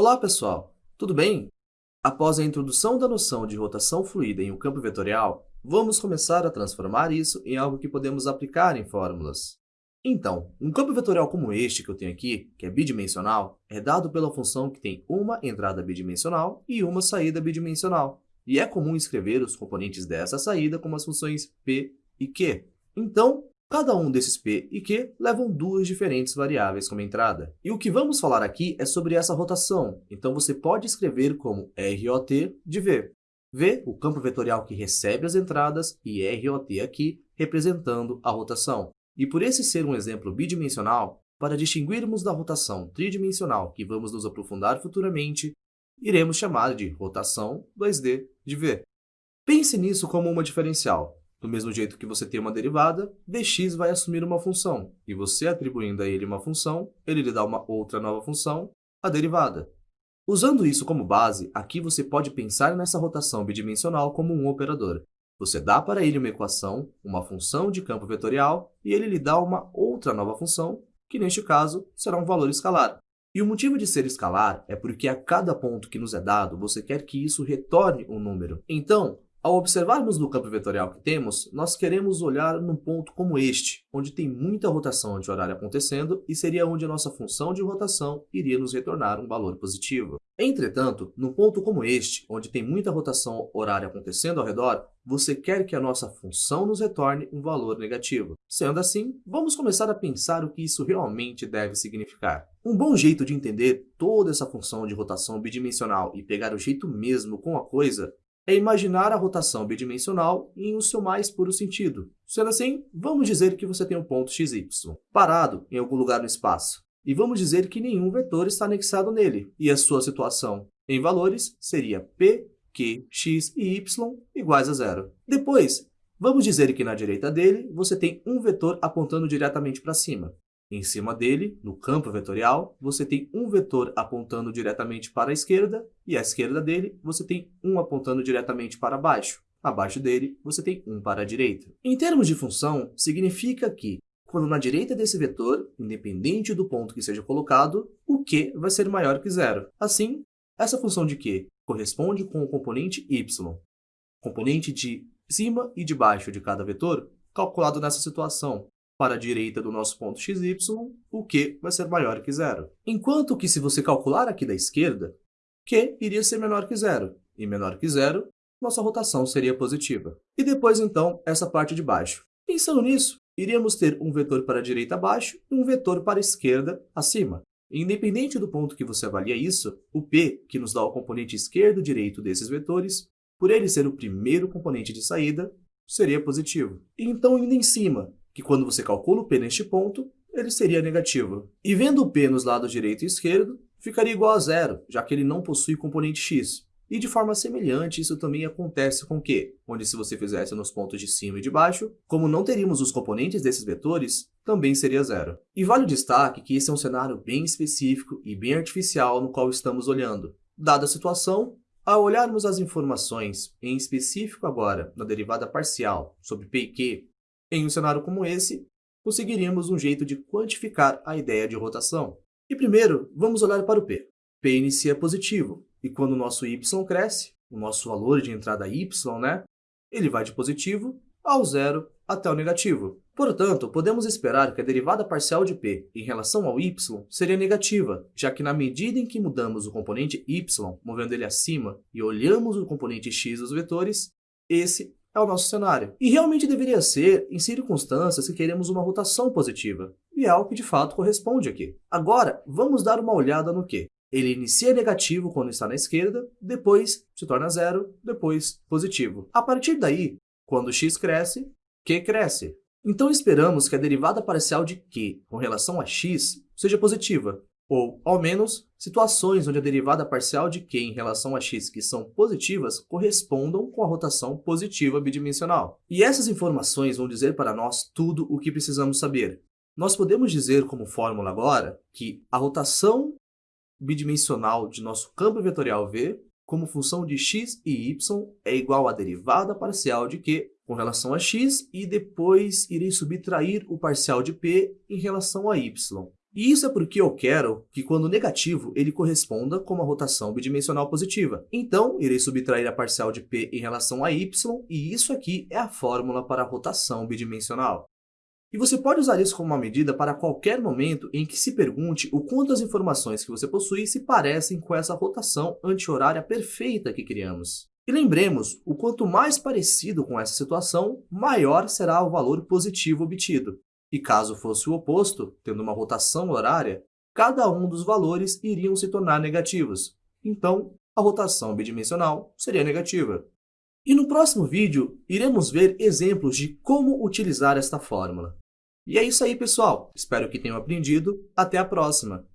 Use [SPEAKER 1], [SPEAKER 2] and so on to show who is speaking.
[SPEAKER 1] Olá, pessoal! Tudo bem? Após a introdução da noção de rotação fluida em um campo vetorial, vamos começar a transformar isso em algo que podemos aplicar em fórmulas. Então, um campo vetorial como este que eu tenho aqui, que é bidimensional, é dado pela função que tem uma entrada bidimensional e uma saída bidimensional. E é comum escrever os componentes dessa saída como as funções p e q. Então, cada um desses p e q levam duas diferentes variáveis como entrada. E o que vamos falar aqui é sobre essa rotação, então você pode escrever como ROT de V. V, o campo vetorial que recebe as entradas, e ROT aqui, representando a rotação. E por esse ser um exemplo bidimensional, para distinguirmos da rotação tridimensional que vamos nos aprofundar futuramente, iremos chamar de rotação 2D de V. Pense nisso como uma diferencial. Do mesmo jeito que você tem uma derivada, dx vai assumir uma função, e você atribuindo a ele uma função, ele lhe dá uma outra nova função, a derivada. Usando isso como base, aqui você pode pensar nessa rotação bidimensional como um operador. Você dá para ele uma equação, uma função de campo vetorial, e ele lhe dá uma outra nova função, que neste caso será um valor escalar. E o motivo de ser escalar é porque a cada ponto que nos é dado, você quer que isso retorne um número. Então, ao observarmos no campo vetorial que temos, nós queremos olhar num ponto como este, onde tem muita rotação de horário acontecendo e seria onde a nossa função de rotação iria nos retornar um valor positivo. Entretanto, num ponto como este, onde tem muita rotação horária acontecendo ao redor, você quer que a nossa função nos retorne um valor negativo. Sendo assim, vamos começar a pensar o que isso realmente deve significar. Um bom jeito de entender toda essa função de rotação bidimensional e pegar o jeito mesmo com a coisa é imaginar a rotação bidimensional em o seu mais puro sentido. Sendo assim, vamos dizer que você tem um ponto xy, parado em algum lugar no espaço. E vamos dizer que nenhum vetor está anexado nele, e a sua situação em valores seria p, q, x e y iguais a zero. Depois, vamos dizer que na direita dele você tem um vetor apontando diretamente para cima. Em cima dele, no campo vetorial, você tem um vetor apontando diretamente para a esquerda e à esquerda dele você tem um apontando diretamente para baixo. Abaixo dele, você tem um para a direita. Em termos de função, significa que, quando na direita desse vetor, independente do ponto que seja colocado, o q vai ser maior que zero. Assim, essa função de q corresponde com o componente y, componente de cima e de baixo de cada vetor, calculado nessa situação, para a direita do nosso ponto xy, o q vai ser maior que zero. Enquanto que se você calcular aqui da esquerda, q iria ser menor que zero, e menor que zero, nossa rotação seria positiva. E depois, então, essa parte de baixo. Pensando nisso, iríamos ter um vetor para a direita abaixo e um vetor para a esquerda acima. Independente do ponto que você avalia isso, o p, que nos dá o componente esquerdo e direito desses vetores, por ele ser o primeiro componente de saída, seria positivo. Então, indo em cima, que quando você calcula o P neste ponto, ele seria negativo. E vendo o P nos lados direito e esquerdo, ficaria igual a zero, já que ele não possui componente x. E de forma semelhante, isso também acontece com Q, onde se você fizesse nos pontos de cima e de baixo, como não teríamos os componentes desses vetores, também seria zero. E vale o destaque que esse é um cenário bem específico e bem artificial no qual estamos olhando. Dada a situação, ao olharmos as informações, em específico agora na derivada parcial sobre P e Q, em um cenário como esse, conseguiríamos um jeito de quantificar a ideia de rotação. E primeiro, vamos olhar para o P. P inicia positivo, e quando o nosso y cresce, o nosso valor de entrada y, né, ele vai de positivo ao zero até o negativo. Portanto, podemos esperar que a derivada parcial de p em relação ao y seria negativa, já que na medida em que mudamos o componente y, movendo ele acima, e olhamos o componente x dos vetores, esse é o nosso cenário. E realmente deveria ser em circunstâncias que queremos uma rotação positiva. E é algo que de fato corresponde aqui. Agora, vamos dar uma olhada no que. Ele inicia negativo quando está na esquerda, depois se torna zero, depois positivo. A partir daí, quando x cresce, q cresce. Então esperamos que a derivada parcial de q com relação a x seja positiva, ou, ao menos, situações onde a derivada parcial de q em relação a x que são positivas correspondam com a rotação positiva bidimensional. E essas informações vão dizer para nós tudo o que precisamos saber. Nós podemos dizer como fórmula agora que a rotação bidimensional de nosso campo vetorial V como função de x e y é igual à derivada parcial de q com relação a x e depois irei subtrair o parcial de p em relação a y. E isso é porque eu quero que, quando negativo, ele corresponda com uma rotação bidimensional positiva. Então, irei subtrair a parcial de p em relação a y, e isso aqui é a fórmula para a rotação bidimensional. E você pode usar isso como uma medida para qualquer momento em que se pergunte o quanto as informações que você possui se parecem com essa rotação anti-horária perfeita que criamos. E lembremos, o quanto mais parecido com essa situação, maior será o valor positivo obtido. E caso fosse o oposto, tendo uma rotação horária, cada um dos valores iriam se tornar negativos. Então, a rotação bidimensional seria negativa. E no próximo vídeo, iremos ver exemplos de como utilizar esta fórmula. E é isso aí, pessoal. Espero que tenham aprendido. Até a próxima!